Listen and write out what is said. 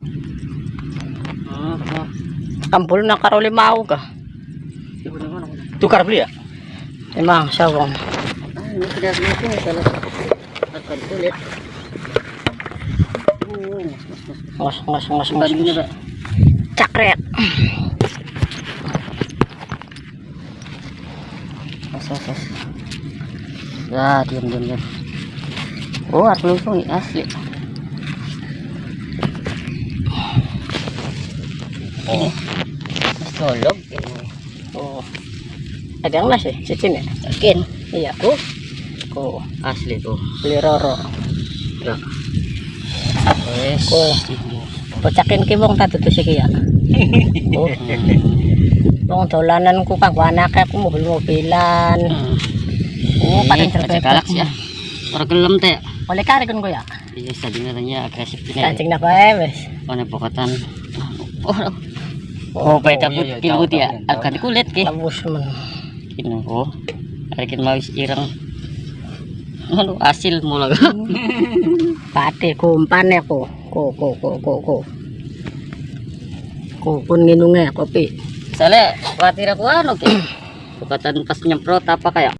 Ah, ah. Kampul na karoli mau ka. Tukar beli ya? Emang sawang. Ngos ngos. Cakret. Mas, mas, mas. Ya, diam, diam, diam. Oh, harus langsung asli. Oh. Oh. Ada yang nasi, cicin ya? Yakin? Iya. Oh. Oh. Asli tuh. Beli roro. Ya. Wes. Oh. Pecakin ki wong tak iki ya. Oh. Wong dolanan ku kanggo anake ku mobil-mobilan. Oh, paling terbebas. galak sih ya. Orang gelem teh. Oleh kare kan ko ya. Iya, sebenarnya agresif. Kancing na bae wis. Ono pokatan. Oh, oh, peta putih putih ya. tahu, tahu. Akan kulit ki. Labus men. Kino oh. Akin mau irang. Anu hasil mula. Pate kumpane ko. Ko ko ko ko ko. Ko pun nginunge kopi. Soalnya khawatir aku anu ki. Pokatan pas nyemprot apa kayak